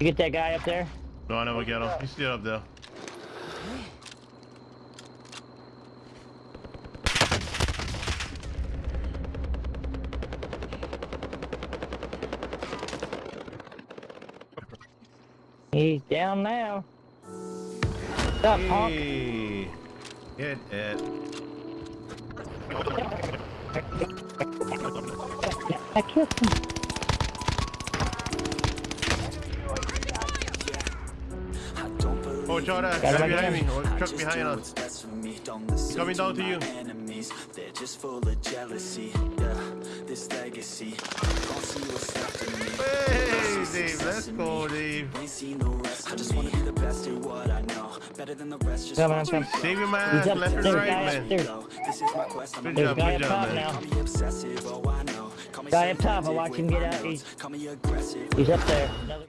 You get that guy up there? No, I never get him. He's still up there. He's down now. What's up? Hey. Hit it. I killed him. Jordan, Got him behind me. again. Oh, truck behind us. Coming down to you. They're just full of jealousy. Yeah, this legacy. Gon' see what's after me. Hey, Dave. Let's go, Dave. Ain't seen no rest I just wanna be the best at what I know. Better than the rest. Just Coming, I'm watch me coming. Save your He's man. up Left and there, right, man. upstairs. This is my quest. I'm Good job, guy good up job, top man. now. Call me obsessive, oh I know. Call me Guy up top, I watch him get out. He's- Call me aggressive. He's up there. Another